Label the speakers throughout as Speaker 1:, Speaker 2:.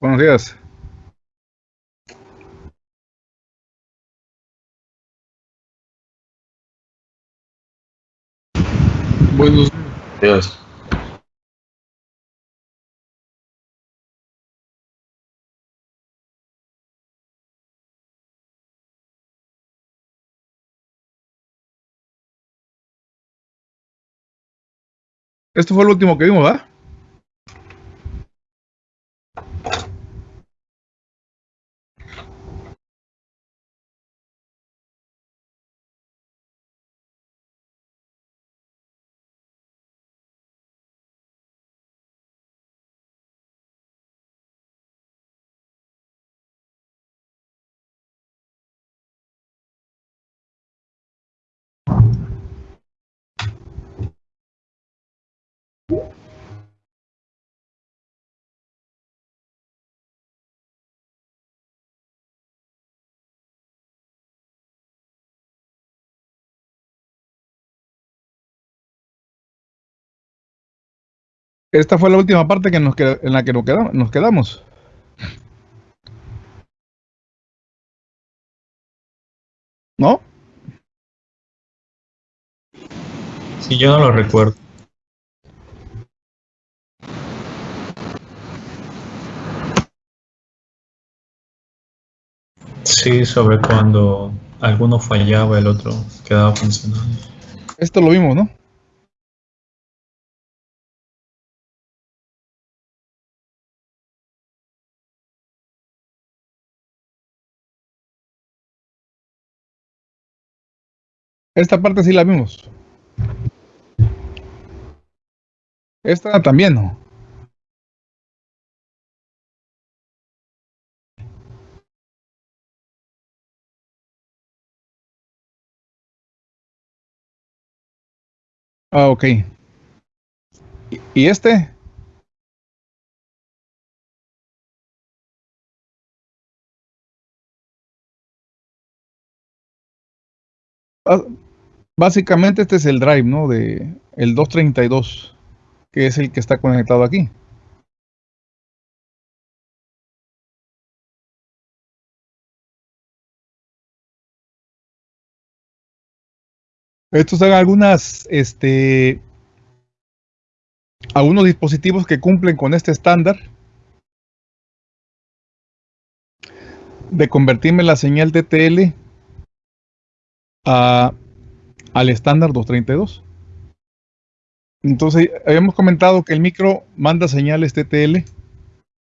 Speaker 1: Buenos días.
Speaker 2: Buenos días.
Speaker 1: Esto fue lo último que vimos, ¿verdad? Esta fue la última parte que nos qued- en la que nos quedamos. Nos quedamos. ¿No?
Speaker 2: Sí, yo no lo recuerdo. Sí, sobre cuando alguno fallaba, el otro quedaba funcionando.
Speaker 1: Esto lo vimos, ¿no? Esta parte sí la vimos. Esta también, ¿no? Ah, ok. ¿Y- ¿Y este? Básicamente este es el drive, ¿no? De el 232, que es el que está conectado aquí. Estos son algunas, este, algunos dispositivos que cumplen con este estándar de convertirme la señal TTL a, al estándar 232. Entonces, habíamos comentado que el micro manda señales TTL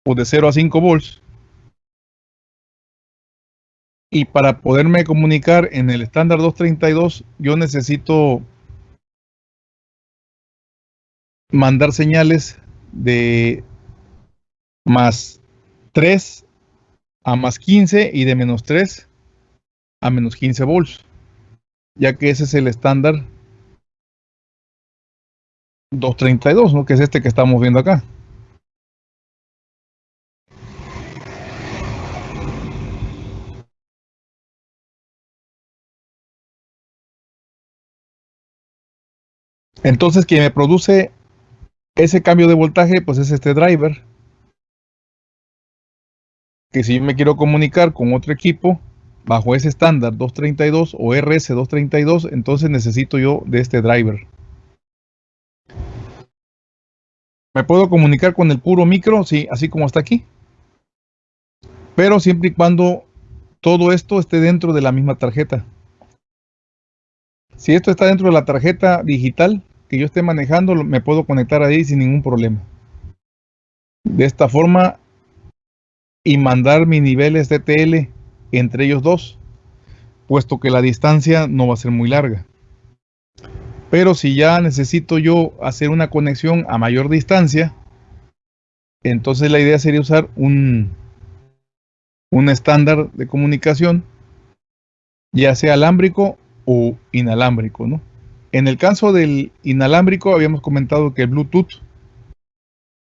Speaker 1: o de 0 a 5 volts. Y para poderme comunicar en el estándar 232, yo necesito mandar señales de más 3 a más 15 y de menos 3 a menos 15 volts, ya que ese es el estándar 232, ¿no? que es este que estamos viendo acá. Entonces, quien me produce ese cambio de voltaje, pues es este driver. Que si yo me quiero comunicar con otro equipo bajo ese estándar 232 o RS232, entonces necesito yo de este driver. Me puedo comunicar con el puro micro, sí, así como está aquí. Pero siempre y cuando todo esto esté dentro de la misma tarjeta. Si esto está dentro de la tarjeta digital que yo esté manejando, me puedo conectar ahí sin ningún problema. De esta forma y mandar mis niveles de TL entre ellos dos, puesto que la distancia no va a ser muy larga. Pero si ya necesito yo hacer una conexión a mayor distancia, entonces la idea sería usar un, un estándar de comunicación, ya sea alámbrico o inalámbrico, ¿no? En el caso del inalámbrico habíamos comentado que el Bluetooth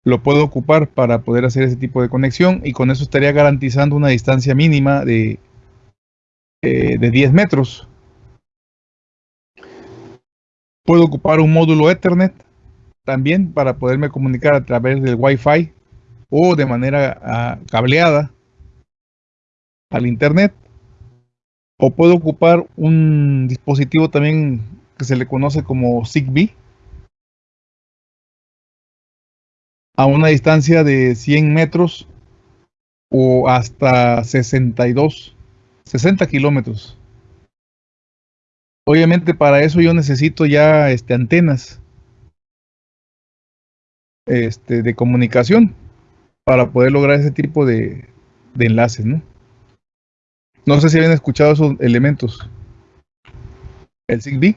Speaker 1: lo puedo ocupar para poder hacer ese tipo de conexión y con eso estaría garantizando una distancia mínima de, eh, de 10 metros. Puedo ocupar un módulo Ethernet también para poderme comunicar a través del Wi-Fi o de manera ah, cableada al internet o puedo ocupar un dispositivo también que se le conoce como Zigbee a una distancia de 100 metros o hasta 62, 60 kilómetros. Obviamente para eso yo necesito ya este, antenas este, de comunicación para poder lograr ese tipo de, de enlaces, ¿no? No sé si habían escuchado esos elementos. El Zigbee.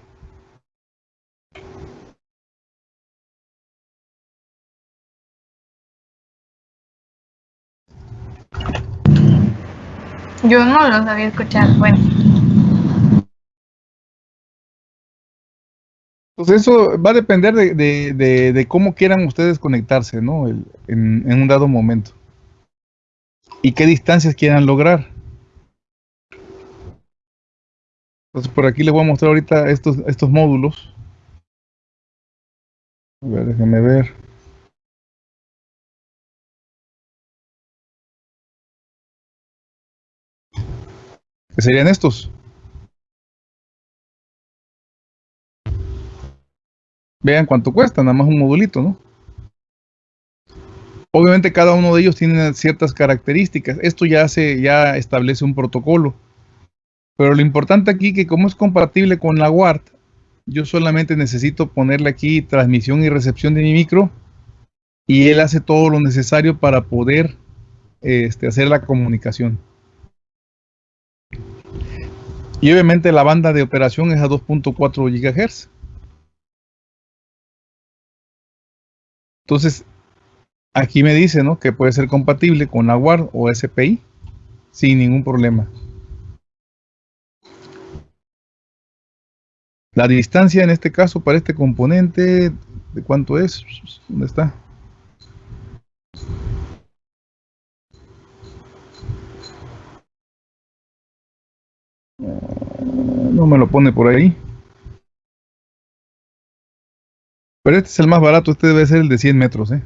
Speaker 3: Yo no los había escuchado. Bueno,
Speaker 1: Pues eso va a depender de, de- de- de cómo quieran ustedes conectarse, ¿no? El- en, en un dado momento. Y qué distancias quieran lograr. Entonces por aquí les voy a mostrar ahorita estos, estos módulos. A ver, déjenme ver. ¿Qué serían estos? Vean cuánto cuesta, nada más un modulito, ¿no? Obviamente cada uno de ellos tiene ciertas características. Esto ya se ya establece un protocolo. Pero lo importante aquí que como es compatible con la WART, yo solamente necesito ponerle aquí transmisión y recepción de mi micro y él hace todo lo necesario para poder este, hacer la comunicación. Y obviamente la banda de operación es a 2.4 GHz. Entonces, aquí me dice ¿no? que puede ser compatible con la WARD o SPI sin ningún problema. La distancia en este caso para este componente, ¿de cuánto es? ¿Dónde está? No me lo pone por ahí. Pero este es el más barato, este debe ser el de 100 metros, ¿eh?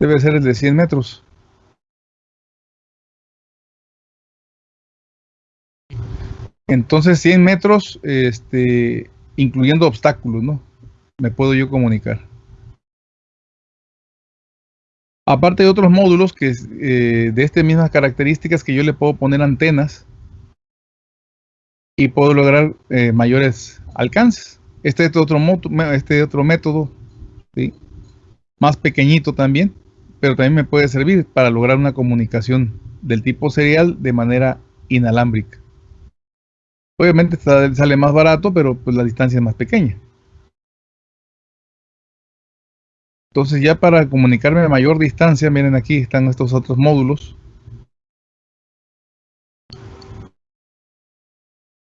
Speaker 1: Debe ser el de 100 metros. Entonces 100 metros, este, incluyendo obstáculos, ¿no? Me puedo yo comunicar. Aparte de otros módulos que eh, de estas mismas características que yo le puedo poner antenas y puedo lograr eh, mayores alcances. Este es otro, este otro método, más pequeñito también, pero también me puede servir para lograr una comunicación del tipo serial de manera inalámbrica. Obviamente sale más barato, pero pues la distancia es más pequeña. Entonces ya para comunicarme a mayor distancia, miren aquí están estos otros módulos.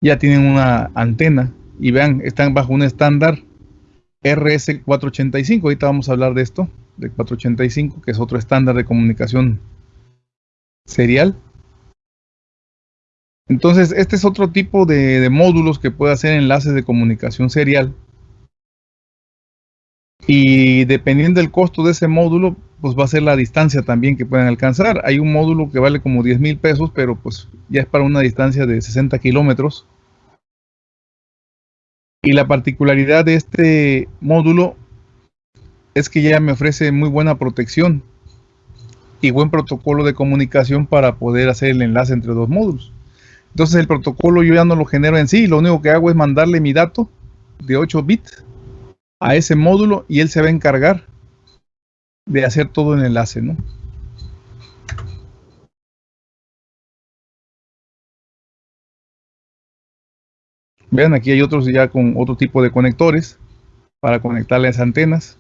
Speaker 1: Ya tienen una antena y vean, están bajo un estándar RS485. Ahorita vamos a hablar de esto, de 485, que es otro estándar de comunicación serial. Entonces, este es otro tipo de, módulos que puede hacer enlaces de comunicación serial. Y dependiendo del costo de ese módulo, pues va a ser la distancia también que pueden alcanzar. Hay un módulo que vale como 10 mil pesos, pero pues ya es para una distancia de 60 kilómetros. Y la particularidad de este módulo es que ya me ofrece muy buena protección y buen protocolo de comunicación para poder hacer el enlace entre dos módulos. Entonces el protocolo yo ya no lo genero en sí, lo único que hago es mandarle mi dato de 8 bits a ese módulo y él se va a encargar de hacer todo el enlace, ¿no? Vean, aquí hay otros ya con otro tipo de conectores para conectarle las antenas.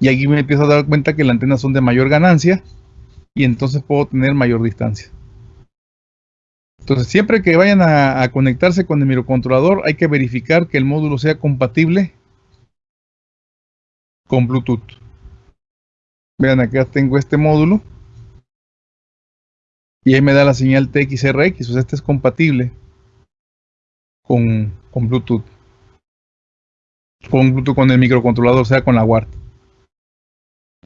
Speaker 1: Y aquí me empiezo a dar cuenta que las antenas son de mayor ganancia y entonces puedo tener mayor distancia. Entonces, siempre que vayan a, conectarse con el microcontrolador, hay que verificar que el módulo sea compatible con Bluetooth. Vean, acá tengo este módulo. Y ahí me da la señal TXRX, o sea, este es compatible con, con Bluetooth. Con Bluetooth con el microcontrolador, sea, con la WART.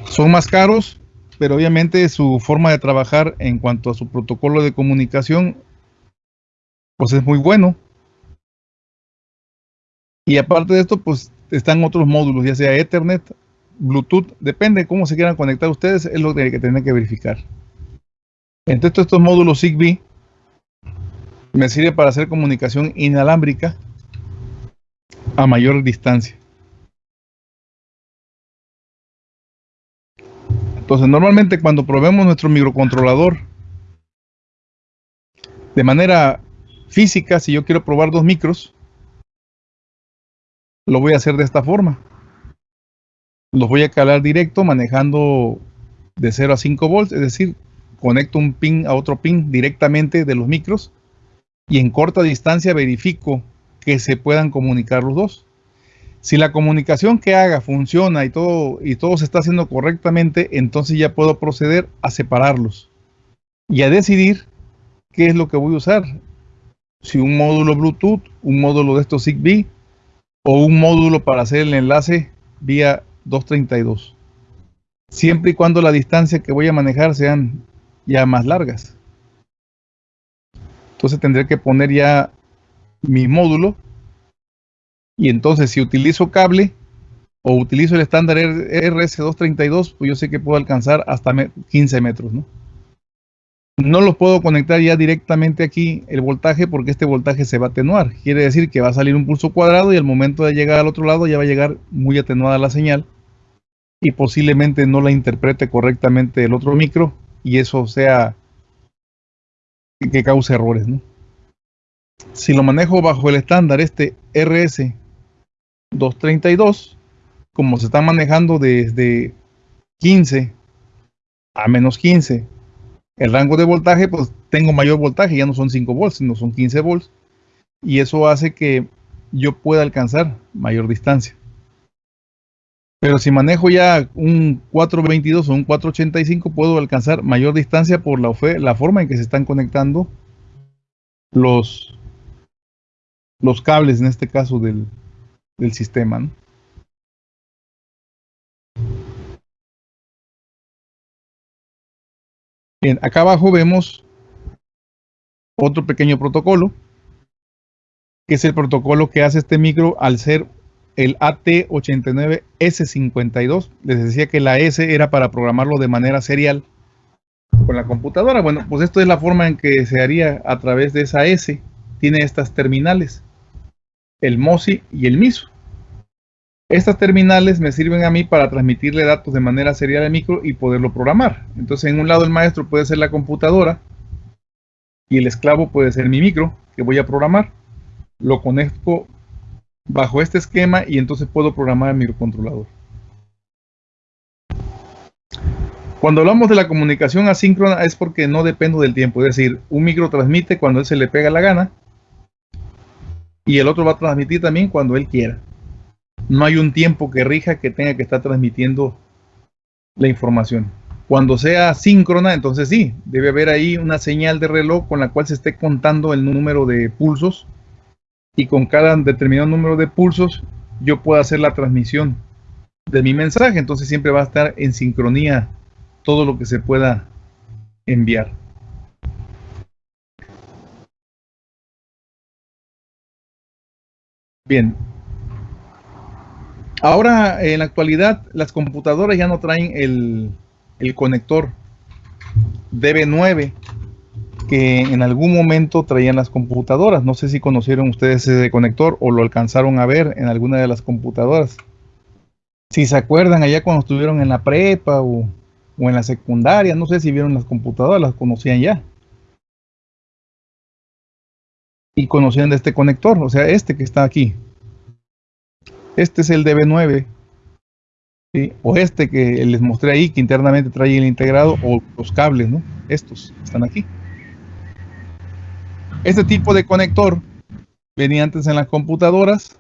Speaker 1: Son más caros, pero obviamente su forma de trabajar en cuanto a su protocolo de comunicación, pues es muy bueno. Y aparte de esto, pues están otros módulos, ya sea Ethernet, Bluetooth, depende de cómo se quieran conectar ustedes, es lo que tienen que verificar. Entre estos módulos Zigbee, me sirve para hacer comunicación inalámbrica a mayor distancia. Entonces, normalmente cuando probemos nuestro microcontrolador de manera física, si yo quiero probar dos micros, lo voy a hacer de esta forma. Los voy a calar directo manejando de 0 a 5 volts, es decir, conecto un pin a otro pin directamente de los micros y en corta distancia verifico que se puedan comunicar los dos. Si la comunicación que haga funciona y todo, y todo se está haciendo correctamente, entonces ya puedo proceder a separarlos y a decidir qué es lo que voy a usar. Si un módulo Bluetooth, un módulo de estos Zigbee o un módulo para hacer el enlace vía 232. Siempre y cuando la distancia que voy a manejar sean ya más largas. Entonces tendré que poner ya mi módulo. Y entonces si utilizo cable o utilizo el estándar RS232, pues yo sé que puedo alcanzar hasta 15 metros. ¿no? No los puedo conectar ya directamente aquí el voltaje porque este voltaje se va a atenuar. Quiere decir que va a salir un pulso cuadrado y al momento de llegar al otro lado ya va a llegar muy atenuada la señal y posiblemente no la interprete correctamente el otro micro y eso sea que cause errores. Si lo manejo bajo el estándar este RS232, como se está manejando desde 15 a menos 15, el rango de voltaje, pues tengo mayor voltaje, ya no son 5 volts, sino son 15 volts, y eso hace que yo pueda alcanzar mayor distancia. Pero si manejo ya un 422 o un 485, puedo alcanzar mayor distancia por la, la forma en que se están conectando los, cables, en este caso del, del sistema. Bien, acá abajo vemos otro pequeño protocolo, que es el protocolo que hace este micro al ser el AT89S52. Les decía que la S era para programarlo de manera serial con la computadora. Bueno, pues esto es la forma en que se haría a través de esa S. Tiene estas terminales, el MOSI y el MISO. Estas terminales me sirven a mí para transmitirle datos de manera serial al micro y poderlo programar. Entonces, en un lado el maestro puede ser la computadora y el esclavo puede ser mi micro que voy a programar. Lo conecto bajo este esquema y entonces puedo programar el microcontrolador. Cuando hablamos de la comunicación asíncrona es porque no dependo del tiempo, es decir, un micro transmite cuando él se le pega la gana y el otro va a transmitir también cuando él quiera. No hay un tiempo que rija que tenga que estar transmitiendo la información. Cuando sea síncrona, entonces sí, debe haber ahí una señal de reloj con la cual se esté contando el número de pulsos y con cada determinado número de pulsos yo puedo hacer la transmisión de mi mensaje. Entonces siempre va a estar en sincronía todo lo que se pueda enviar. Bien. Ahora, en la actualidad, las computadoras ya no traen el, el conector DB9 que en algún momento traían las computadoras. No sé si conocieron ustedes ese conector o lo alcanzaron a ver en alguna de las computadoras. Si se acuerdan allá cuando estuvieron en la prepa o, en la secundaria, no sé si vieron las computadoras, las conocían ya. Y conocían de este conector, o sea, este que está aquí. Este es el DB9. O este que les mostré ahí, que internamente trae el integrado, o los cables, ¿no? Estos están aquí. Este tipo de conector venía antes en las computadoras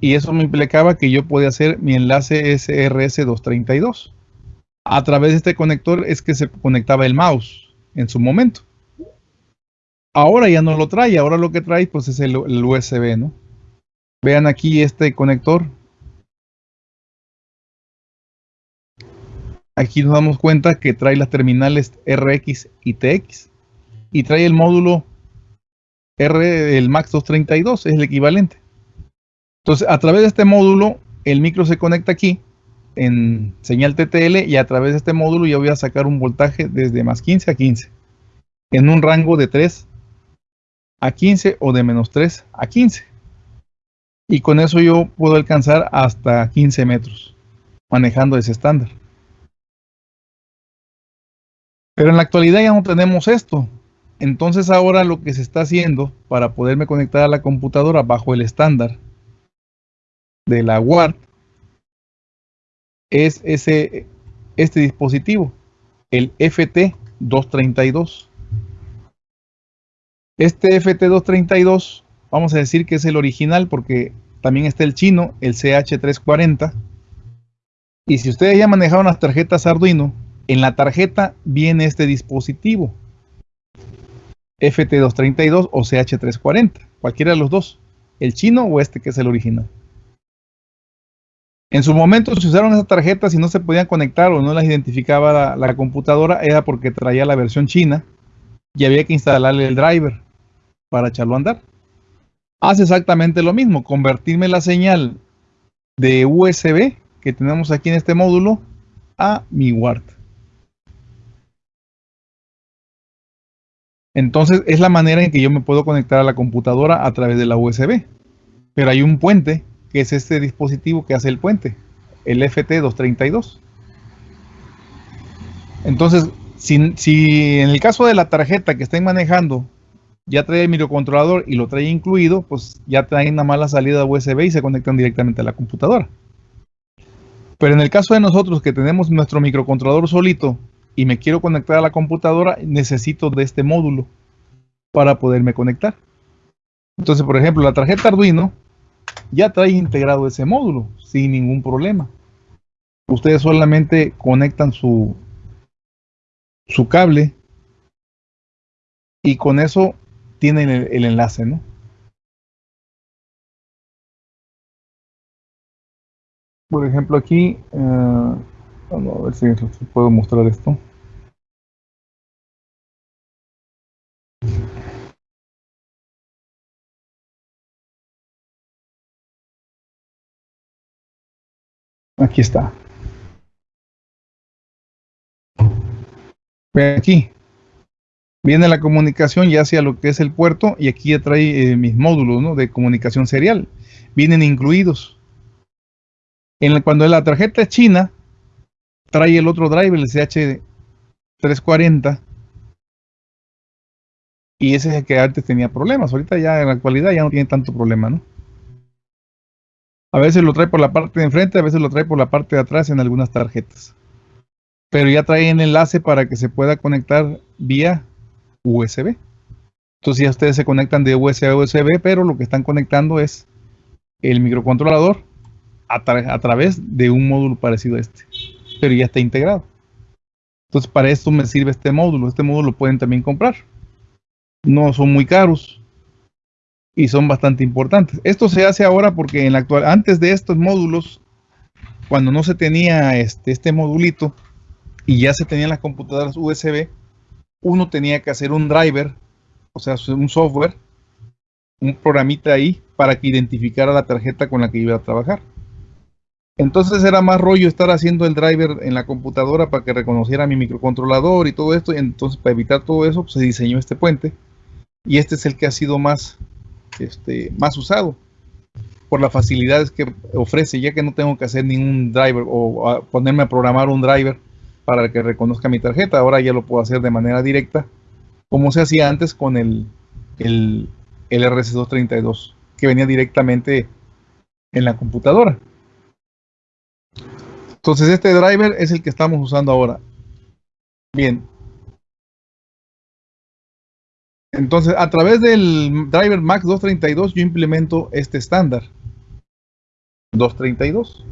Speaker 1: y eso me implicaba que yo podía hacer mi enlace SRS232. A través de este conector es que se conectaba el mouse en su momento. Ahora ya no lo trae, ahora lo que trae pues es el, el USB, ¿no? Vean aquí este conector. Aquí nos damos cuenta que trae las terminales RX y TX y trae el módulo R, el MAX 232, es el equivalente. Entonces, a través de este módulo, el micro se conecta aquí en señal TTL y a través de este módulo yo voy a sacar un voltaje desde más 15 a 15 en un rango de 3 a 15 o de menos 3 a 15 y con eso yo puedo alcanzar hasta 15 metros manejando ese estándar pero en la actualidad ya no tenemos esto entonces ahora lo que se está haciendo para poderme conectar a la computadora bajo el estándar de la WART es ese, este dispositivo, el FT232. Este FT232, vamos a decir que es el original porque también está el chino, el CH340. Y si ustedes ya manejaron las tarjetas Arduino, en la tarjeta viene este dispositivo. FT232 o CH340, cualquiera de los dos, el chino o este que es el original. En su momento se usaron esas tarjetas y no se podían conectar o no las identificaba la, la, computadora, era porque traía la versión china y había que instalarle el driver para echarlo a andar. Hace exactamente lo mismo, convertirme la señal de USB que tenemos aquí en este módulo a mi WART. Entonces es la manera en que yo me puedo conectar a la computadora a través de la USB. Pero hay un puente que es este dispositivo que hace el puente, el FT232. Entonces, si, si, en el caso de la tarjeta que estén manejando ya trae el microcontrolador y lo trae incluido, pues ya traen una mala salida USB y se conectan directamente a la computadora. Pero en el caso de nosotros que tenemos nuestro microcontrolador solito y me quiero conectar a la computadora, necesito de este módulo para poderme conectar. Entonces, por ejemplo, la tarjeta Arduino ya trae integrado ese módulo sin ningún problema. Ustedes solamente conectan su, su cable y con eso tienen el, enlace, ¿no? Por ejemplo, aquí, uh, vamos a ver si puedo mostrar esto. Aquí está. Aquí. Viene la comunicación ya hacia lo que es el puerto y aquí ya trae eh, mis módulos de comunicación serial. Vienen incluidos. En cuando la tarjeta es china, trae el otro driver, el CH340. Y ese es el que antes tenía problemas. Ahorita ya en la actualidad ya no tiene tanto problema. A veces lo trae por la parte de enfrente, a veces lo trae por la parte de atrás en algunas tarjetas. Pero ya trae el enlace para que se pueda conectar vía USB. Entonces ya ustedes se conectan de USB a USB, pero lo que están conectando es el microcontrolador a, tra a través de un módulo parecido a este. Pero ya está integrado. Entonces para esto me sirve este módulo. Este módulo lo pueden también comprar. No son muy caros y son bastante importantes. Esto se hace ahora porque en la actual, antes de estos módulos, cuando no se tenía este, este modulito y ya se tenían las computadoras USB, uno tenía que hacer un driver, o sea, un software, un programita ahí para que identificara la tarjeta con la que iba a trabajar. Entonces era más rollo estar haciendo el driver en la computadora para que reconociera mi microcontrolador y todo esto. Entonces para evitar todo eso pues, se diseñó este puente. Y este es el que ha sido más este, más usado por las facilidades que ofrece, ya que no tengo que hacer ningún driver o ponerme a programar un driver para que reconozca mi tarjeta. Ahora ya lo puedo hacer de manera directa, como se hacía antes con el, el, el RC232, que venía directamente en la computadora. Entonces este driver es el que estamos usando ahora. Bien, entonces, a través del driver Max 232 yo implemento este estándar. 232.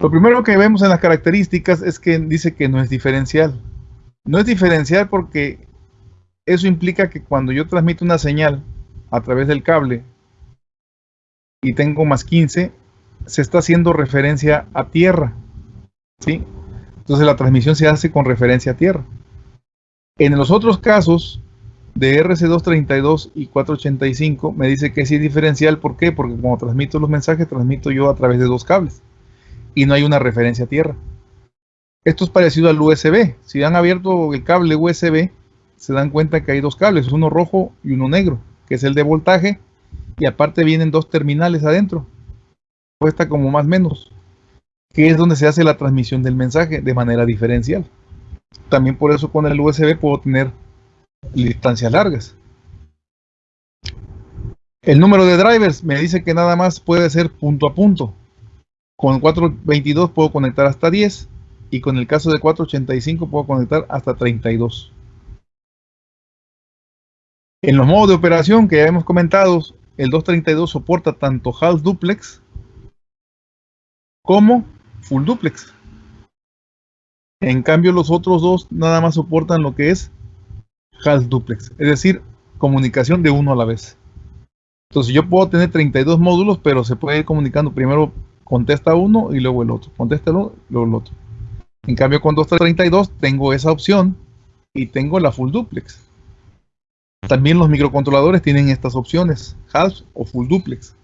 Speaker 1: Lo primero que vemos en las características es que dice que no es diferencial. No es diferencial porque eso implica que cuando yo transmito una señal a través del cable y tengo más 15, se está haciendo referencia a tierra. ¿sí? Entonces la transmisión se hace con referencia a tierra. En los otros casos de RC232 y 485 me dice que sí diferencial. ¿Por qué? Porque como transmito los mensajes, transmito yo a través de dos cables y no hay una referencia a tierra. Esto es parecido al USB. Si han abierto el cable USB, se dan cuenta que hay dos cables, uno rojo y uno negro, que es el de voltaje, y aparte vienen dos terminales adentro. Cuesta como más menos, que es donde se hace la transmisión del mensaje de manera diferencial. También por eso con el USB puedo tener distancias largas. El número de drivers me dice que nada más puede ser punto a punto. Con 422 puedo conectar hasta 10 y con el caso de 485 puedo conectar hasta 32. En los modos de operación que ya hemos comentado, el 232 soporta tanto half duplex como full duplex. En cambio los otros dos nada más soportan lo que es half duplex, es decir, comunicación de uno a la vez. Entonces yo puedo tener 32 módulos, pero se puede ir comunicando primero contesta uno y luego el otro, contesta uno y luego el otro. En cambio con 232 tengo esa opción y tengo la full duplex. También los microcontroladores tienen estas opciones, half o full duplex.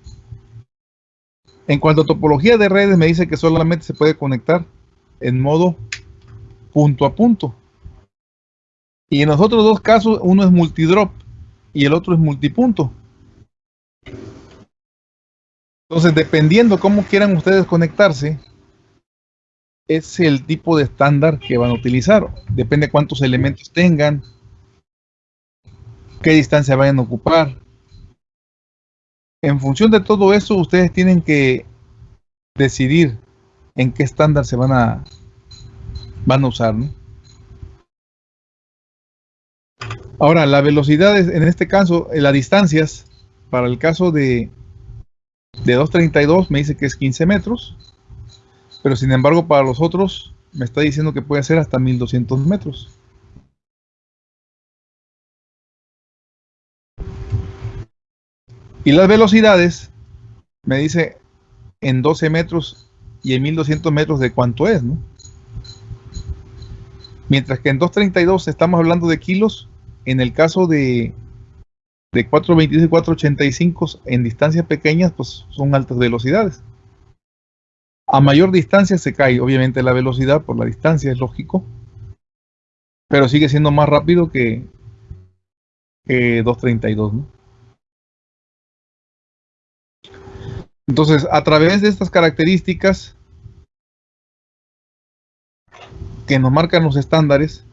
Speaker 1: En cuanto a topología de redes, me dice que solamente se puede conectar en modo punto a punto. Y en los otros dos casos, uno es multidrop y el otro es multipunto. Entonces, dependiendo cómo quieran ustedes conectarse, es el tipo de estándar que van a utilizar. Depende cuántos elementos tengan, qué distancia vayan a ocupar. En función de todo eso, ustedes tienen que decidir en qué estándar se van a, van a usar. Ahora, la velocidad, en este caso, las distancias, para el caso de de 232 me dice que es 15 metros, pero sin embargo para los otros me está diciendo que puede ser hasta 1200 metros. Y las velocidades me dice en 12 metros y en 1200 metros de cuánto es, ¿no? Mientras que en 232 estamos hablando de kilos, en el caso de de 422 y 485 en distancias pequeñas, pues son altas velocidades. A mayor distancia se cae, obviamente, la velocidad por la distancia, es lógico. Pero sigue siendo más rápido que, 232, Entonces, a través de estas características que nos marcan los estándares,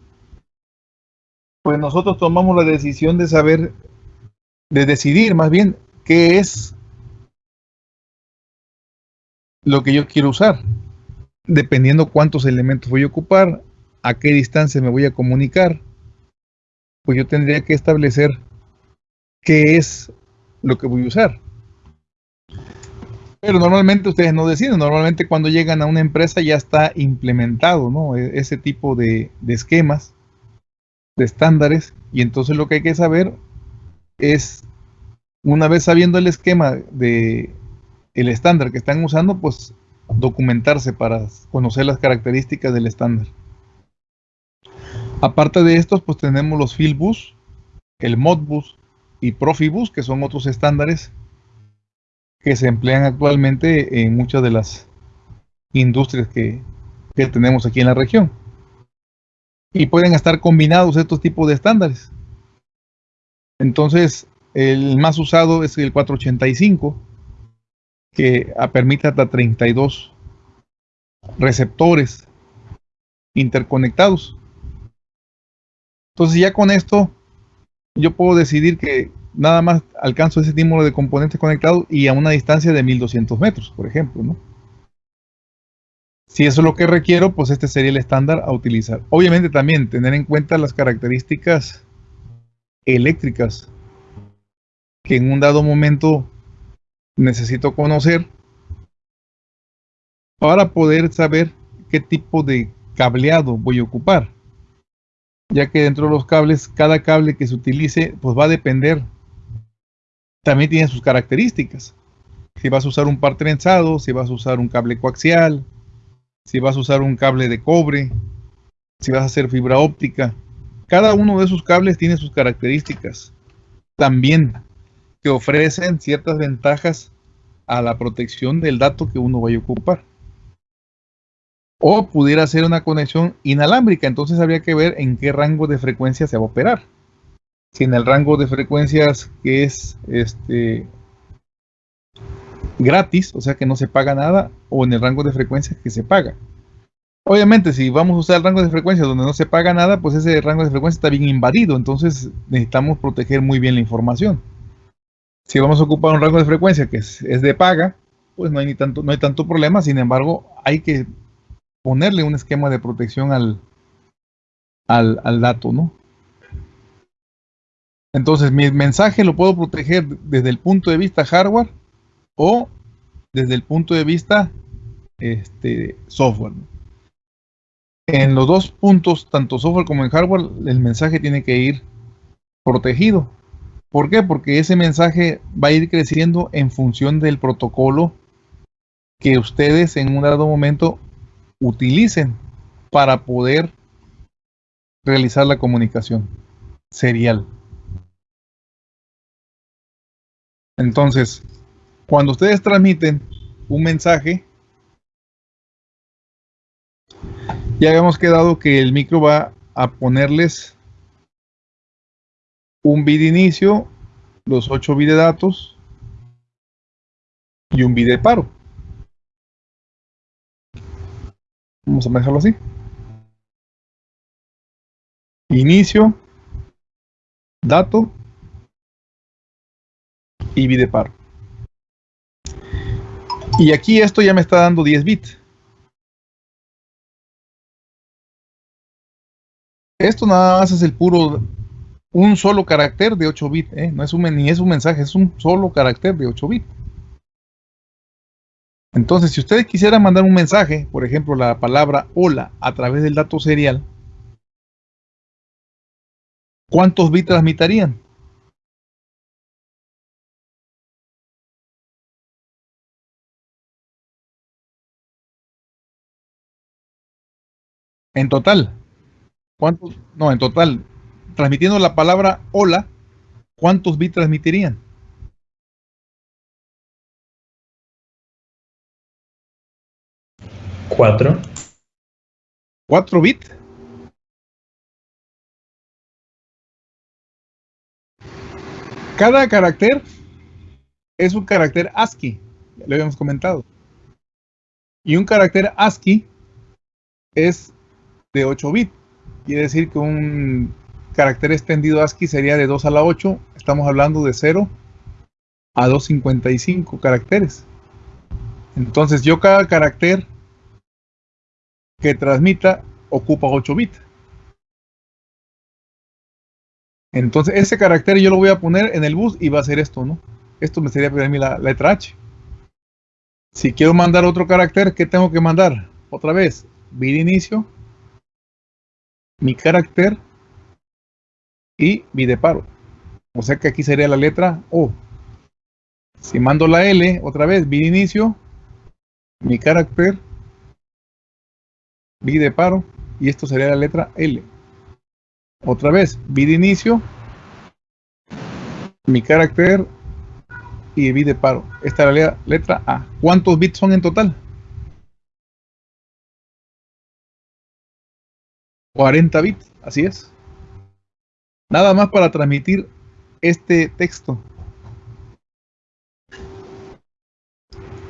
Speaker 1: pues nosotros tomamos la decisión de saber de decidir más bien qué es lo que yo quiero usar, dependiendo cuántos elementos voy a ocupar, a qué distancia me voy a comunicar, pues yo tendría que establecer qué es lo que voy a usar. Pero normalmente ustedes no deciden, normalmente cuando llegan a una empresa ya está implementado ¿no? E-, ese tipo de, de esquemas, de estándares, y entonces lo que hay que saber es, una vez sabiendo el esquema de el estándar que están usando, pues documentarse para conocer las características del estándar. Aparte de estos, pues tenemos los Fieldbus, el Modbus y Profibus, que son otros estándares que se emplean actualmente en muchas de las industrias que, que tenemos aquí en la región. Y pueden estar combinados estos tipos de estándares. Entonces, el más usado es el 485, que permite hasta 32 receptores interconectados. Entonces ya con esto yo puedo decidir que nada más alcanzo ese número de componentes conectados y a una distancia de 1200 metros, por ejemplo. ¿no? Si eso es lo que requiero, pues este sería el estándar a utilizar. Obviamente también tener en cuenta las características eléctricas que en un dado momento necesito conocer para poder saber qué tipo de cableado voy a ocupar. ya que dentro de los cables, cada cable que se utilice, pues va a depender, también tiene sus características. Si vas a usar un par trenzado, si vas a usar un cable coaxial, si vas a usar un cable de cobre, si vas a hacer fibra óptica. Cada uno de esos cables tiene sus características. También que ofrecen ciertas ventajas a la protección del dato que uno vaya a ocupar. O pudiera ser una conexión inalámbrica, entonces habría que ver en qué rango de frecuencia se va a operar. Si en el rango de frecuencias que es este gratis, o sea que no se paga nada, o en el rango de frecuencias que se paga. Obviamente, si vamos a usar el rango de frecuencia donde no se paga nada, pues ese rango de frecuencia está bien invadido, entonces necesitamos proteger muy bien la información. Si vamos a ocupar un rango de frecuencia que es, de paga, pues no hay, ni tanto, no hay tanto problema, sin embargo, hay que ponerle un esquema de protección al, al, dato, ¿no? Entonces, mi mensaje lo puedo proteger desde el punto de vista hardware o desde el punto de vista este, software. En los dos puntos, tanto software como en hardware, el mensaje tiene que ir protegido. ¿Por qué? Porque ese mensaje va a ir creciendo en función del protocolo que ustedes en un dado momento utilicen para poder realizar la comunicación serial. Entonces, cuando ustedes transmiten un mensaje, ya habíamos quedado que el micro va a ponerles un bit inicio, los 8 bits de datos y un bit de paro. Vamos a dejarlo así. Inicio, dato y bit de paro. Y aquí esto ya me está dando 10 bits. Esto nada más es el puro, un solo carácter de 8 bits, ¿eh? no es un, ni es un mensaje, es un solo carácter de 8 bits. Entonces, si ustedes quisieran mandar un mensaje, por ejemplo, la palabra hola a través del dato serial, ¿cuántos bits transmitirían? En total. ¿Cuántos? No, en total. Transmitiendo la palabra hola, ¿cuántos bits transmitirían?
Speaker 2: 4.
Speaker 1: 4 bits. Cada carácter es un carácter ASCII, ya lo habíamos comentado. Y un carácter ASCII es de 8 bits. Quiere decir que un carácter extendido ASCII sería de 2 a la 8. Estamos hablando de 0 a 255 caracteres. Entonces yo cada carácter que transmita ocupa 8 bits. Entonces ese carácter yo lo voy a poner en el bus y va a ser esto, ¿no? Esto me sería para mí la, letra H. Si quiero mandar otro carácter, ¿qué tengo que mandar? Otra vez, bit inicio, mi carácter y bit de paro. O sea que aquí sería la letra O. Si mando la L, otra vez, bit inicio, mi carácter bit de paro y esto sería la letra L. Otra vez, de inicio, mi carácter y bit de paro. Esta es la letra A. ¿Cuántos bits son en total? 40 bits, así es. Nada más para transmitir este texto.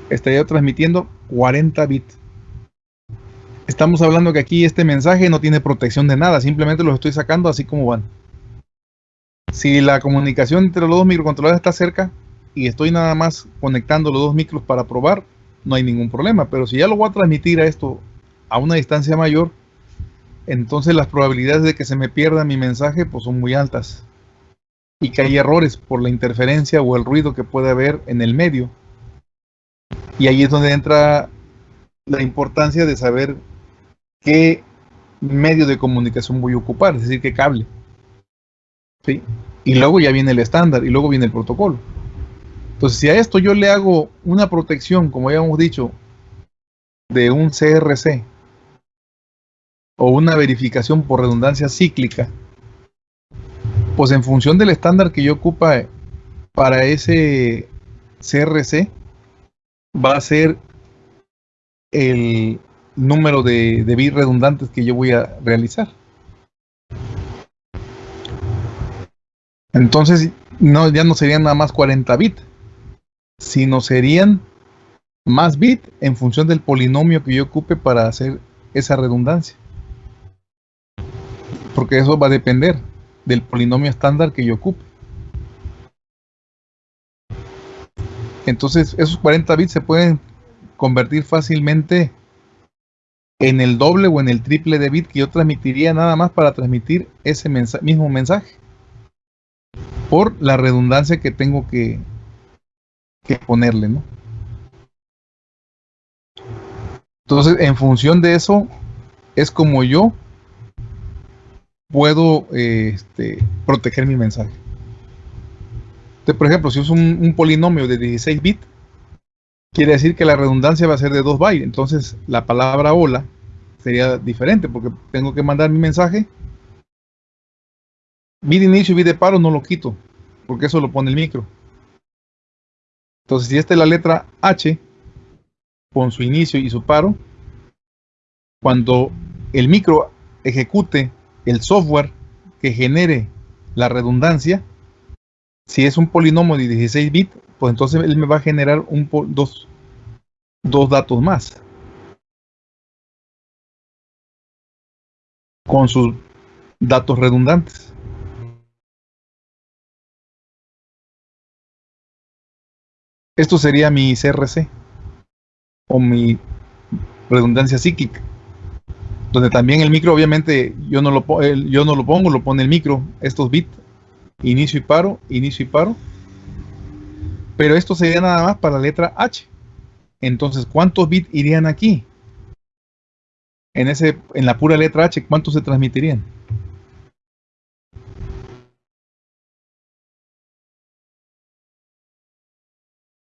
Speaker 1: Estaría transmitiendo 40 bits. Estamos hablando que aquí este mensaje no tiene protección de nada, simplemente lo estoy sacando así como van. Si la comunicación entre los dos microcontroladores está cerca y estoy nada más conectando los dos micros para probar, no hay ningún problema. Pero si ya lo voy a transmitir a esto a una distancia mayor, entonces las probabilidades de que se me pierda mi mensaje pues son muy altas. Y que hay errores por la interferencia o el ruido que puede haber en el medio. Y ahí es donde entra la importancia de saber qué medio de comunicación voy a ocupar, es decir, qué cable. ¿Sí? Y luego ya viene el estándar y luego viene el protocolo. Entonces, si a esto yo le hago una protección, como ya hemos dicho, de un CRC o una verificación por redundancia cíclica, pues en función del estándar que yo ocupa para ese CRC, va a ser el número de, de bits redundantes que yo voy a realizar. Entonces, no, ya no serían nada más 40 bits, sino serían más bits en función del polinomio que yo ocupe para hacer esa redundancia. Porque eso va a depender del polinomio estándar que yo ocupe. Entonces, esos 40 bits se pueden convertir fácilmente en el doble o en el triple de bit que yo transmitiría nada más para transmitir ese mismo mensaje por la redundancia que tengo que, que ponerle, ¿no? Entonces, en función de eso, es como yo puedo este, proteger mi mensaje. Entonces, por ejemplo, si uso un, polinomio de 16 bits, quiere decir que la redundancia va a ser de 2 bytes. Entonces, la palabra hola sería diferente porque tengo que mandar mi mensaje. Bit inicio y bit de paro no lo quito porque eso lo pone el micro. Entonces, si esta es la letra H, con su inicio y su paro, cuando el micro ejecute el software que genere la redundancia, si es un polinomio de 16 bits, pues entonces él me va a generar un, dos, dos datos más. Con sus datos redundantes. Esto sería mi CRC o mi redundancia psíquica donde también el micro obviamente yo no lo, yo no lo pongo, lo pone el micro, estos bits, inicio y paro, inicio y paro. Pero esto sería nada más para la letra H. Entonces, ¿cuántos bits irían aquí? En, ese, en la pura letra H, ¿cuántos se transmitirían?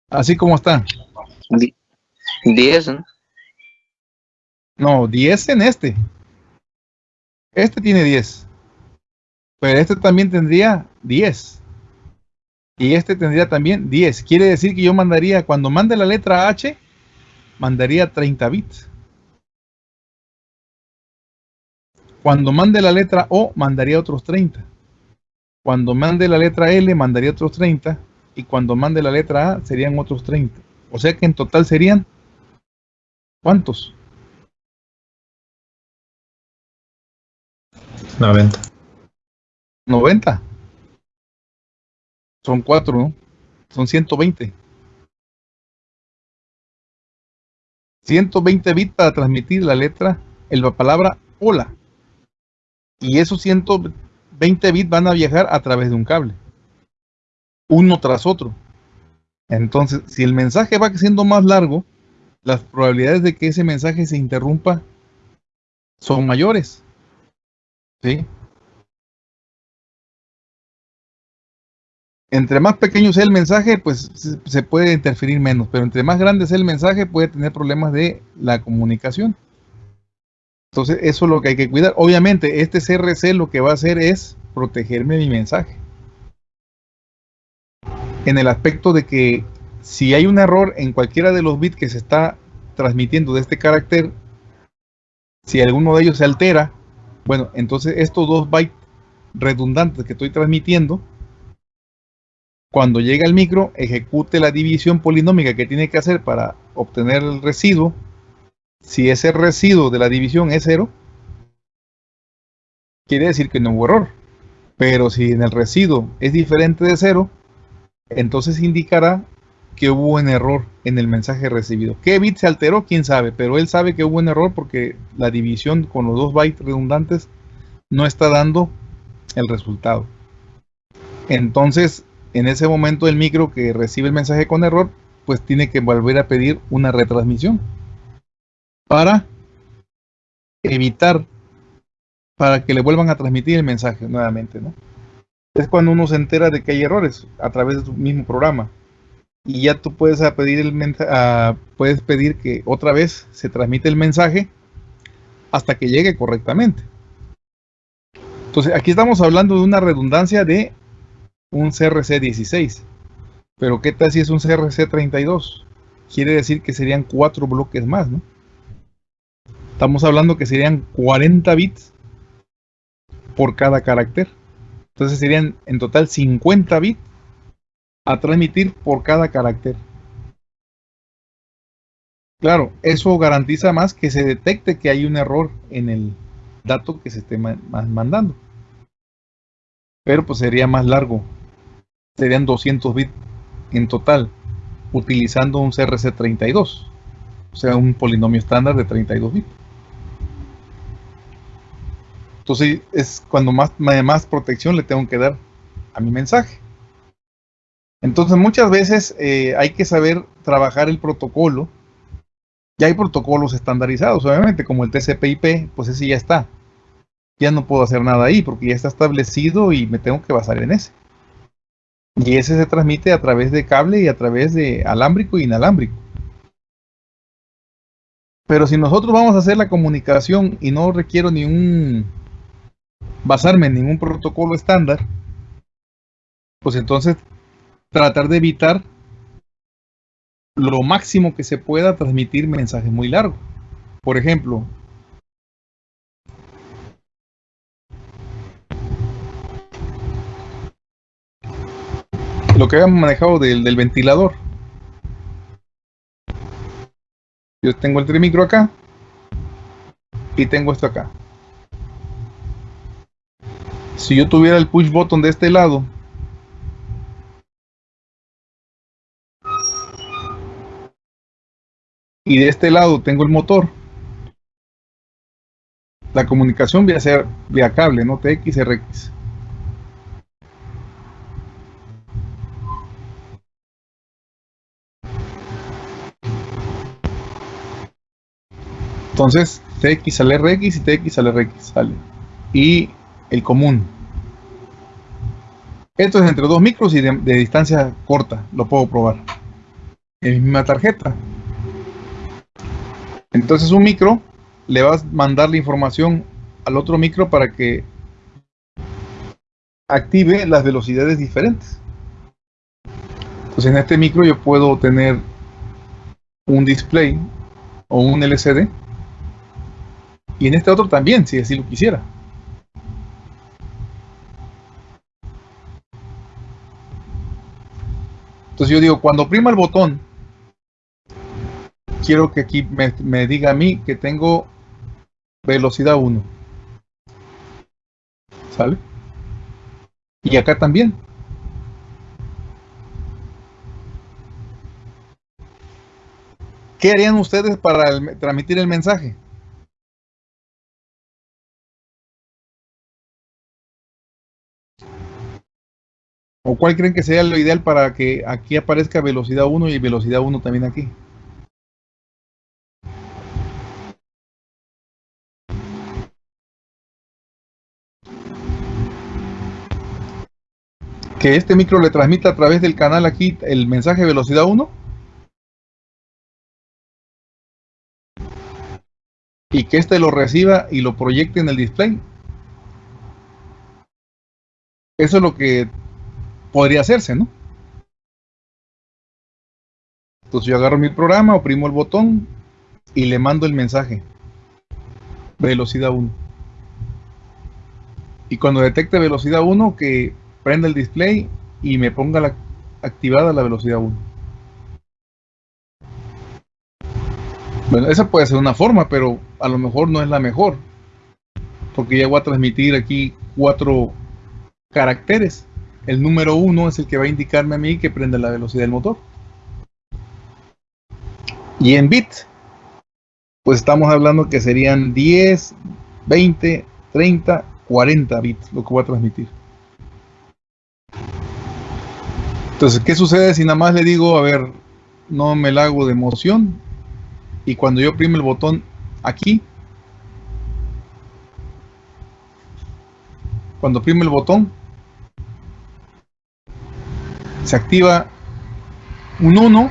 Speaker 1: Así como está.
Speaker 4: 10, ¿no?
Speaker 1: No, 10 en este. Este tiene 10. Pero este también tendría 10. Y este tendría también 10. Quiere decir que yo mandaría, cuando mande la letra H, mandaría 30 bits. Cuando mande la letra O, mandaría otros 30. Cuando mande la letra L, mandaría otros 30. Y cuando mande la letra A, serían otros 30. O sea que en total serían, ¿cuántos?
Speaker 2: 90.
Speaker 1: 90. Son 4, ¿no? Son 120. 120 bits para transmitir la letra, la palabra hola. Y esos 120 bits van a viajar a través de un cable. Uno tras otro. Entonces, si el mensaje va siendo más largo, las probabilidades de que ese mensaje se interrumpa son mayores. ¿Sí? Entre más pequeño sea el mensaje, pues se puede interferir menos, pero entre más grande sea el mensaje, puede tener problemas de la comunicación. Entonces, eso es lo que hay que cuidar. Obviamente, este CRC lo que va a hacer es protegerme mi mensaje. En el aspecto de que si hay un error en cualquiera de los bits que se está transmitiendo de este carácter, si alguno de ellos se altera, bueno, entonces estos dos bytes redundantes que estoy transmitiendo, cuando llega al micro, ejecute la división polinómica que tiene que hacer para obtener el residuo. Si ese residuo de la división es cero, quiere decir que no hubo error. Pero si en el residuo es diferente de cero, entonces indicará que hubo un error en el mensaje recibido. ¿Qué bit se alteró? Quién sabe, pero él sabe que hubo un error porque la división con los dos bytes redundantes no está dando el resultado. Entonces, en ese momento el micro que recibe el mensaje con error, pues tiene que volver a pedir una retransmisión para evitar para que le vuelvan a transmitir el mensaje nuevamente, ¿no? Es cuando uno se entera de que hay errores a través de tu mismo programa. Y ya tú puedes pedir, el puedes pedir que otra vez se transmite el mensaje hasta que llegue correctamente. Entonces, aquí estamos hablando de una redundancia de un CRC 16. Pero ¿qué tal si es un CRC 32? Quiere decir que serían cuatro bloques más, ¿no? Estamos hablando que serían 40 bits por cada carácter. Entonces serían en total 50 bits a transmitir por cada carácter. Claro, eso garantiza más que se detecte que hay un error en el dato que se esté mandando. Pero pues sería más largo. Serían 200 bits en total, utilizando un CRC32. O sea, un polinomio estándar de 32 bits. Entonces es cuando más, más protección le tengo que dar a mi mensaje. Entonces muchas veces eh, hay que saber trabajar el protocolo. Ya hay protocolos estandarizados, obviamente, como el TCP/IP, pues ese ya está. Ya no puedo hacer nada ahí porque ya está establecido y me tengo que basar en ese. Y ese se transmite a través de cable y a través de alámbrico e inalámbrico. Pero si nosotros vamos a hacer la comunicación y no requiero ni un basarme en ningún protocolo estándar, pues entonces tratar de evitar lo máximo que se pueda transmitir mensajes muy largos. Por ejemplo, lo que habíamos manejado del, ventilador. Yo tengo el trimicro acá y tengo esto acá. Si yo tuviera el push button de este lado y de este lado tengo el motor, la comunicación va a ser vía cable, no TX-RX. Entonces, TX al RX y TX al RX sale. Y el común. Esto es entre dos micros y de, distancia corta. Lo puedo probar. En mi misma tarjeta. Entonces un micro le va a mandar la información al otro micro para que active las velocidades diferentes. Entonces en este micro yo puedo tener un display o un LCD y en este otro también, si así lo quisiera. Entonces yo digo, cuando prima el botón, quiero que aquí me, diga a mí que tengo velocidad 1. ¿Sale? Y acá también. ¿Qué harían ustedes para transmitir el mensaje? ¿O cuál creen que sería lo ideal para que aquí aparezca velocidad 1 y velocidad 1 también aquí? Que este micro le transmita a través del canal aquí el mensaje velocidad 1. Y que este lo reciba y lo proyecte en el display. Eso es lo que podría hacerse, ¿no? Entonces yo agarro mi programa, oprimo el botón y le mando el mensaje. Velocidad 1. Y cuando detecte velocidad 1, que prenda el display y me ponga la, activada la velocidad 1. Bueno, esa puede ser una forma, pero a lo mejor no es la mejor. Porque ya voy a transmitir aquí cuatro caracteres el número 1 es el que va a indicarme a mí que prende la velocidad del motor. Y en bit, pues estamos hablando que serían 10, 20, 30, 40 bits lo que voy a transmitir. Entonces, ¿qué sucede si nada más le digo, a ver, no me la hago de emoción? Y cuando yo oprime el botón aquí, cuando oprime el botón, se activa un 1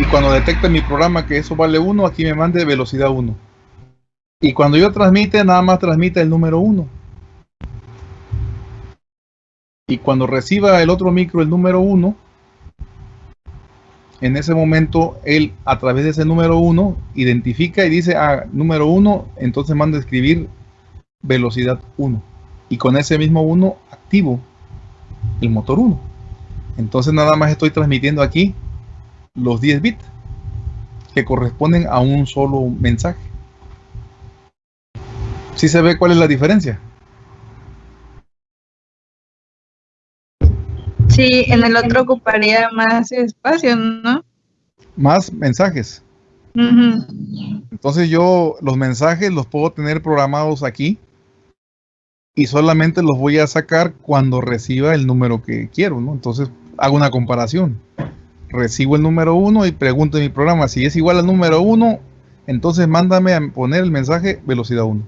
Speaker 1: y cuando detecta mi programa que eso vale 1, aquí me mande velocidad 1. Y cuando yo transmite, nada más transmite el número 1. Y cuando reciba el otro micro el número 1, en ese momento él a través de ese número 1 identifica y dice, ah, número 1, entonces manda a escribir velocidad 1. Y con ese mismo 1 activo el motor 1. Entonces nada más estoy transmitiendo aquí los 10 bits que corresponden a un solo mensaje. ¿Sí se ve cuál es la diferencia?
Speaker 3: Sí, en el otro ocuparía más espacio, ¿no?
Speaker 1: Más mensajes. Entonces yo los mensajes los puedo tener programados aquí y solamente los voy a sacar cuando reciba el número que quiero, ¿no? Entonces hago una comparación. Recibo el número 1 y pregunto en mi programa si es igual al número 1, entonces mándame a poner el mensaje velocidad 1.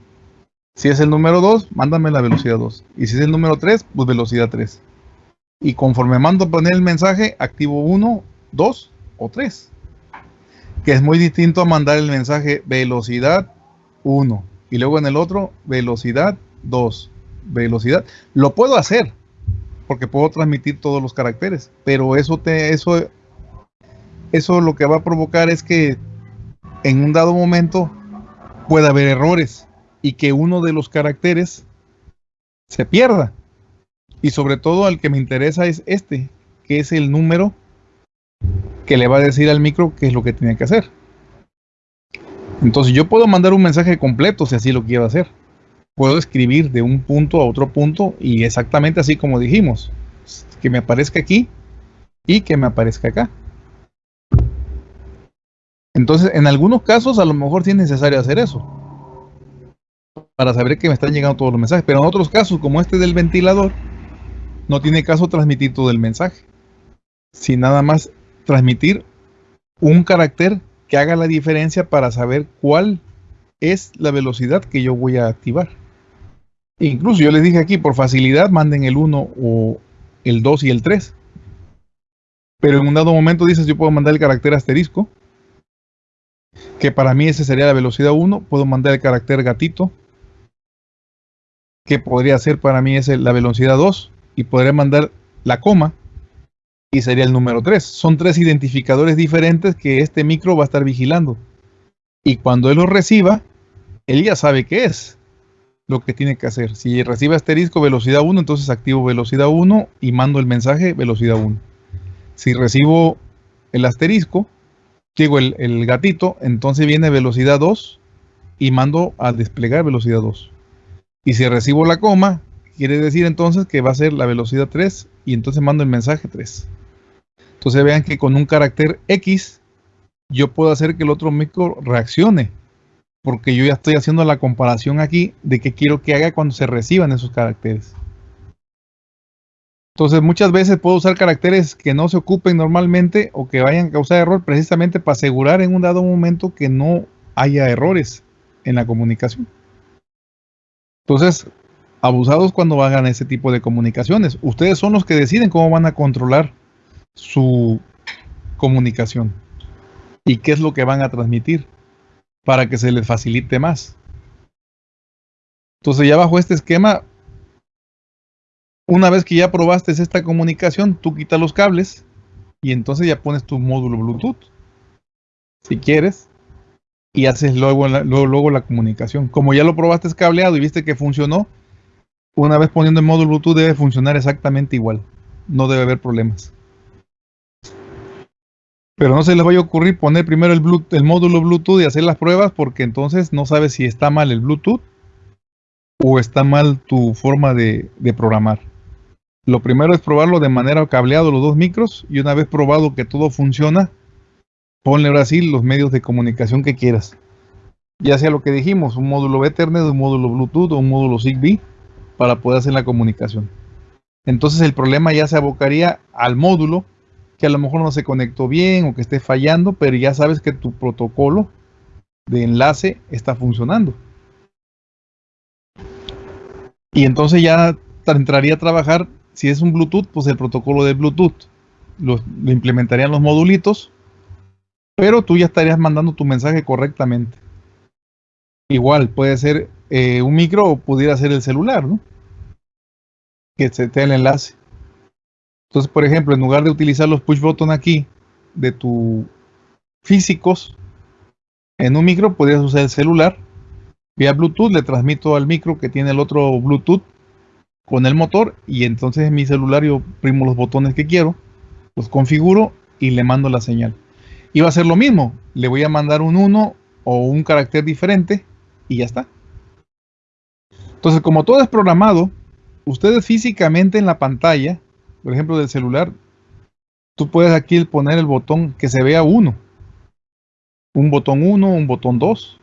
Speaker 1: Si es el número 2, mándame la velocidad 2. Y si es el número 3, pues velocidad 3. Y conforme mando a poner el mensaje, activo 1, 2 o 3. Que es muy distinto a mandar el mensaje velocidad 1. Y luego en el otro, velocidad 2. Velocidad. Lo puedo hacer. Porque puedo transmitir todos los caracteres. Pero eso te, eso, eso lo que va a provocar es que en un dado momento pueda haber errores y que uno de los caracteres se pierda. Y sobre todo al que me interesa es este, que es el número que le va a decir al micro qué es lo que tiene que hacer. Entonces yo puedo mandar un mensaje completo si así lo quiero hacer. Puedo escribir de un punto a otro punto y exactamente así como dijimos. Que me aparezca aquí y que me aparezca acá. Entonces, en algunos casos a lo mejor sí es necesario hacer eso. Para saber que me están llegando todos los mensajes. Pero en otros casos, como este del ventilador, no tiene caso transmitir todo el mensaje. Sin nada más transmitir un carácter que haga la diferencia para saber cuál es la velocidad que yo voy a activar. Incluso yo les dije aquí, por facilidad, manden el 1 o el 2 y el 3. Pero en un dado momento dices, yo puedo mandar el carácter asterisco, que para mí ese sería la velocidad 1. Puedo mandar el carácter gatito, que podría ser para mí ese la velocidad 2. Y podría mandar la coma, y sería el número 3. Son tres identificadores diferentes que este micro va a estar vigilando. Y cuando él los reciba, él ya sabe qué es lo que tiene que hacer. Si recibe asterisco velocidad 1, entonces activo velocidad 1 y mando el mensaje velocidad 1. Si recibo el asterisco, digo el, el gatito, entonces viene velocidad 2 y mando a desplegar velocidad 2. Y si recibo la coma, quiere decir entonces que va a ser la velocidad 3 y entonces mando el mensaje 3. Entonces vean que con un carácter X yo puedo hacer que el otro micro reaccione porque yo ya estoy haciendo la comparación aquí de qué quiero que haga cuando se reciban esos caracteres. Entonces muchas veces puedo usar caracteres que no se ocupen normalmente o que vayan a causar error precisamente para asegurar en un dado momento que no haya errores en la comunicación. Entonces, abusados cuando hagan ese tipo de comunicaciones. Ustedes son los que deciden cómo van a controlar su comunicación y qué es lo que van a transmitir para que se les facilite más. Entonces ya bajo este esquema, una vez que ya probaste esta comunicación, tú quitas los cables y entonces ya pones tu módulo Bluetooth, si quieres, y haces luego la, luego, la comunicación. Como ya lo probaste cableado y viste que funcionó, una vez poniendo el módulo Bluetooth debe funcionar exactamente igual. No debe haber problemas. Pero no se les vaya a ocurrir poner primero el, módulo Bluetooth y hacer las pruebas porque entonces no sabes si está mal el Bluetooth o está mal tu forma de, de programar. Lo primero es probarlo de manera cableado los dos micros y una vez probado que todo funciona, ponle ahora sí los medios de comunicación que quieras. Ya sea lo que dijimos, un módulo Ethernet, un módulo Bluetooth o un módulo Zigbee para poder hacer la comunicación. Entonces el problema ya se abocaría al módulo que a lo mejor no se conectó bien o que esté fallando, pero ya sabes que tu protocolo de enlace está funcionando. Y entonces ya entraría a trabajar, si es un Bluetooth, pues el protocolo de Bluetooth. Lo, lo implementarían los modulitos, pero tú ya estarías mandando tu mensaje correctamente. Igual, puede ser eh, un micro pudiera ser el celular, ¿no? Que se te el enlace. Entonces, por ejemplo, en lugar de utilizar los push button aquí de tu físicos, en un micro podrías usar el celular. Vía Bluetooth le transmito al micro que tiene el otro Bluetooth con el motor y entonces en mi celular yo primo los botones que quiero, los configuro y le mando la señal. Y va a ser lo mismo, le voy a mandar un 1 o un carácter diferente y ya está. Entonces, como todo es programado, ustedes físicamente en la pantalla, por ejemplo del celular, tú puedes aquí poner el botón que se vea uno. Un botón 1, un botón 2.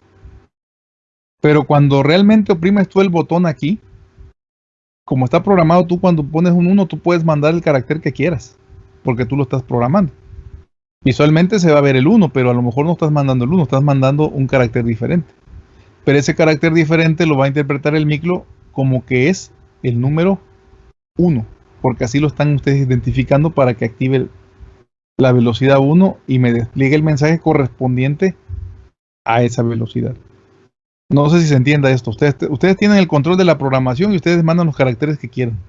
Speaker 1: Pero cuando realmente oprimes tú el botón aquí, como está programado, tú cuando pones un 1, tú puedes mandar el carácter que quieras, porque tú lo estás programando. Visualmente se va a ver el 1, pero a lo mejor no estás mandando el 1, estás mandando un carácter diferente pero ese carácter diferente lo va a interpretar el micro como que es el número 1, porque así lo están ustedes identificando para que active la velocidad 1 y me despliegue el mensaje correspondiente a esa velocidad. No sé si se entienda esto. Ustedes, tienen el control de la programación y ustedes mandan los caracteres que quieran.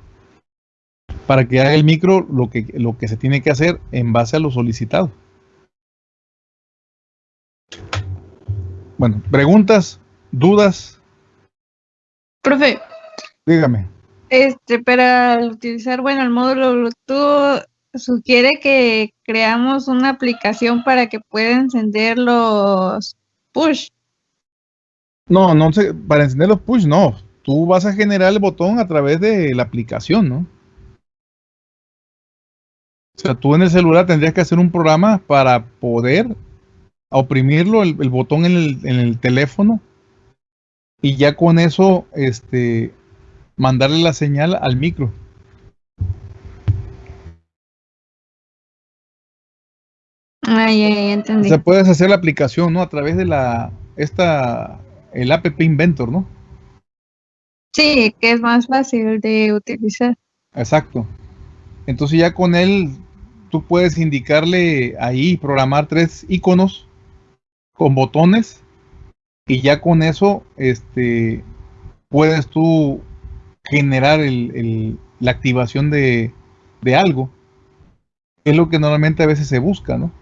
Speaker 1: Para que haga el micro lo que, lo que se tiene que hacer en base a lo solicitado. Bueno, preguntas. ¿Dudas?
Speaker 3: Profe,
Speaker 1: Dígame.
Speaker 3: este, para utilizar, bueno, el módulo Bluetooth sugiere que creamos una aplicación para que pueda encender los push.
Speaker 1: No, no sé, para encender los push, no. Tú vas a generar el botón a través de la aplicación, ¿no? O sea, tú en el celular tendrías que hacer un programa para poder oprimirlo, el, el botón en el, en el teléfono, y ya con eso, este, mandarle la señal al micro.
Speaker 3: Ay, ay, entendí.
Speaker 1: O sea, puedes hacer la aplicación, ¿no? A través de la, esta, el app Inventor, ¿no?
Speaker 3: Sí, que es más fácil de utilizar.
Speaker 1: Exacto. Entonces ya con él, tú puedes indicarle ahí, programar tres iconos con botones y ya con eso, este, puedes tú generar el, el, la activación de, de algo. Es lo que normalmente a veces se busca, ¿no?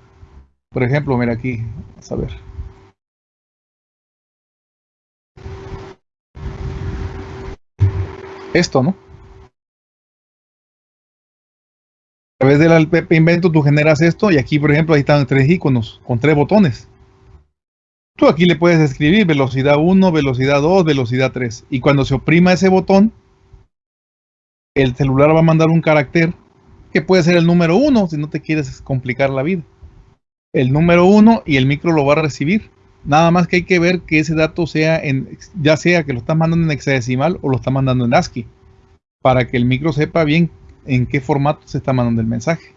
Speaker 1: Por ejemplo, mira aquí, a ver. Esto, ¿no? A través del invento tú generas esto y aquí, por ejemplo, ahí están tres iconos con tres botones. Tú aquí le puedes escribir velocidad 1, velocidad 2, velocidad 3. Y cuando se oprima ese botón, el celular va a mandar un carácter que puede ser el número 1 si no te quieres complicar la vida. El número 1 y el micro lo va a recibir. Nada más que hay que ver que ese dato sea en, ya sea que lo estás mandando en hexadecimal o lo está mandando en ASCII, para que el micro sepa bien en qué formato se está mandando el mensaje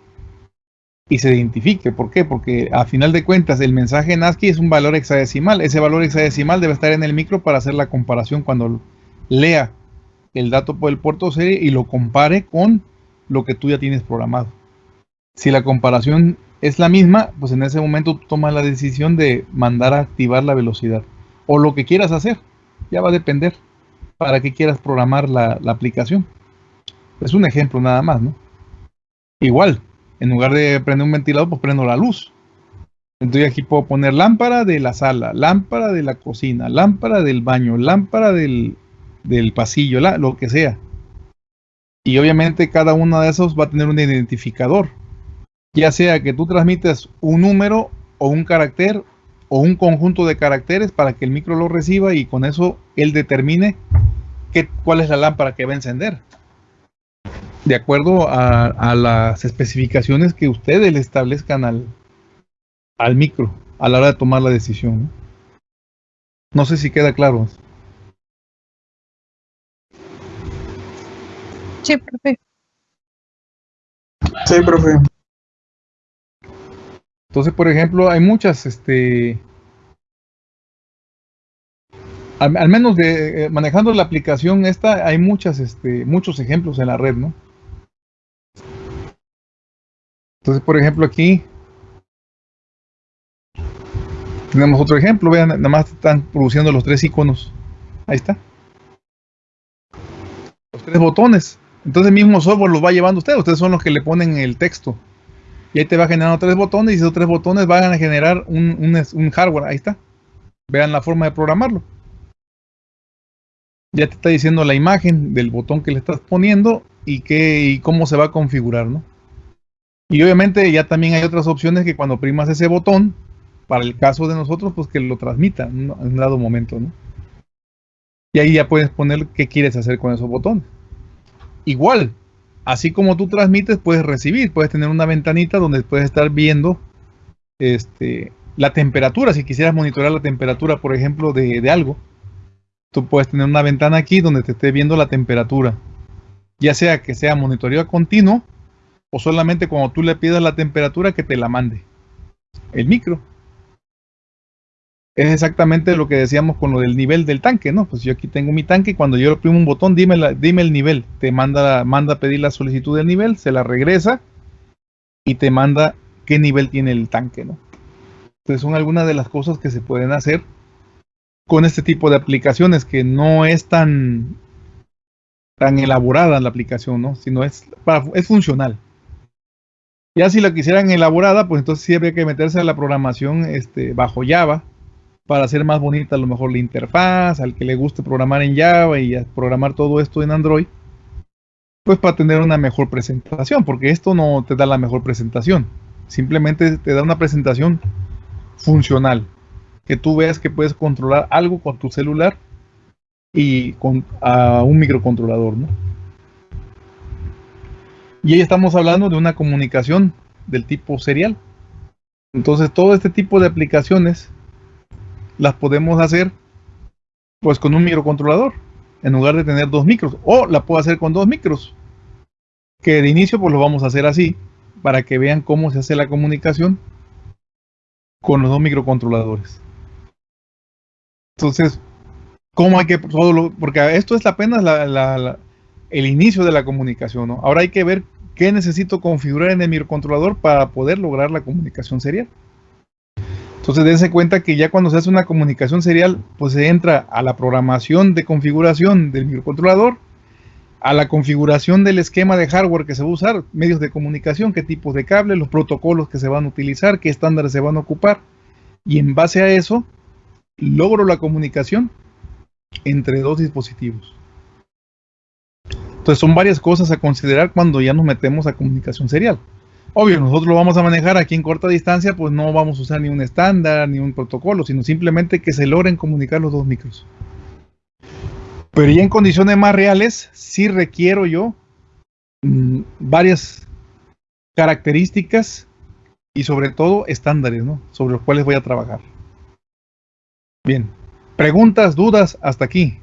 Speaker 1: y se identifique. ¿Por qué? Porque a final de cuentas el mensaje en es un valor hexadecimal. Ese valor hexadecimal debe estar en el micro para hacer la comparación cuando lea el dato por el puerto serie y lo compare con lo que tú ya tienes programado. Si la comparación es la misma, pues en ese momento tú tomas la decisión de mandar a activar la velocidad. O lo que quieras hacer. Ya va a depender para qué quieras programar la, la aplicación. Es un ejemplo nada más, ¿no? Igual, en lugar de prender un ventilador, pues prendo la luz. Entonces aquí puedo poner lámpara de la sala, lámpara de la cocina, lámpara del baño, lámpara del, del pasillo, la, lo que sea. Y obviamente cada uno de esos va a tener un identificador. Ya sea que tú transmites un número o un carácter o un conjunto de caracteres para que el micro lo reciba y con eso él determine qué, cuál es la lámpara que va a encender de acuerdo a, a, las especificaciones que ustedes le establezcan al, al micro a la hora de tomar la decisión. ¿no? sé si queda claro.
Speaker 3: Sí, profe.
Speaker 4: Sí, profe.
Speaker 1: Entonces, por ejemplo, hay muchas, este, al, al menos de eh, manejando la aplicación esta, hay muchas, este, muchos ejemplos en la red, ¿no? Entonces, por ejemplo, aquí tenemos otro ejemplo. Vean, nada más están produciendo los tres iconos. Ahí está. Los tres botones. Entonces el mismo software los va llevando usted. Ustedes son los que le ponen el texto. Y ahí te va generando tres botones y esos tres botones van a generar un, un, un hardware. Ahí está. Vean la forma de programarlo. Ya te está diciendo la imagen del botón que le estás poniendo y, qué, y cómo se va a configurar, ¿no? Y obviamente ya también hay otras opciones que cuando primas ese botón, para el caso de nosotros, pues que lo transmita en un dado momento, ¿no? Y ahí ya puedes poner qué quieres hacer con esos botones. Igual, así como tú transmites, puedes recibir, puedes tener una ventanita donde puedes estar viendo este, la temperatura, si quisieras monitorear la temperatura, por ejemplo, de, de algo. Tú puedes tener una ventana aquí donde te esté viendo la temperatura. Ya sea que sea monitoreo continuo o solamente cuando tú le pidas la temperatura que te la mande. El micro. Es exactamente lo que decíamos con lo del nivel del tanque, ¿no? Pues yo aquí tengo mi tanque cuando yo le oprimo un botón, dime, dime el nivel. Te manda, manda a pedir la solicitud del nivel, se la regresa y te manda qué nivel tiene el tanque, ¿no? Entonces son algunas de las cosas que se pueden hacer con este tipo de aplicaciones que no es tan, tan elaborada la aplicación, ¿no? Sino es, es funcional. Ya si la quisieran elaborada, pues entonces sí habría que meterse a la programación este, bajo Java para hacer más bonita a lo mejor la interfaz, al que le guste programar en Java y programar todo esto en Android, pues para tener una mejor presentación, porque esto no te da la mejor presentación, simplemente te da una presentación funcional, que tú veas que puedes controlar algo con tu celular y con a un microcontrolador, ¿no? Y ahí estamos hablando de una comunicación del tipo serial. Entonces todo este tipo de aplicaciones las podemos hacer pues con un microcontrolador en lugar de tener dos micros o la puedo hacer con dos micros que de inicio pues lo vamos a hacer así para que vean cómo se hace la comunicación con los dos microcontroladores entonces cómo hay que porque esto es apenas el inicio de la comunicación ¿no? ahora hay que ver qué necesito configurar en el microcontrolador para poder lograr la comunicación serial entonces dense cuenta que ya cuando se hace una comunicación serial, pues se entra a la programación de configuración del microcontrolador, a la configuración del esquema de hardware que se va a usar, medios de comunicación, qué tipos de cable, los protocolos que se van a utilizar, qué estándares se van a ocupar. Y en base a eso, logro la comunicación entre dos dispositivos. Entonces son varias cosas a considerar cuando ya nos metemos a comunicación serial. Obvio, nosotros lo vamos a manejar aquí en corta distancia, pues no vamos a usar ni un estándar, ni un protocolo, sino simplemente que se logren comunicar los dos micros. Pero ya en condiciones más reales, sí requiero yo mmm, varias características y sobre todo estándares, ¿no? Sobre los cuales voy a trabajar. Bien, preguntas, dudas, hasta aquí.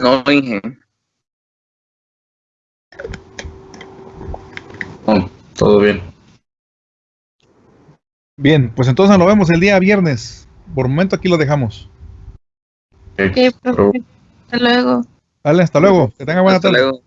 Speaker 4: No, Inge.
Speaker 2: Oh, todo bien.
Speaker 1: Bien, pues entonces nos vemos el día viernes. Por momento aquí lo dejamos.
Speaker 3: Okay, Hasta luego.
Speaker 1: Vale, hasta luego. Que tenga buena
Speaker 4: Hasta
Speaker 1: tarde.
Speaker 4: luego.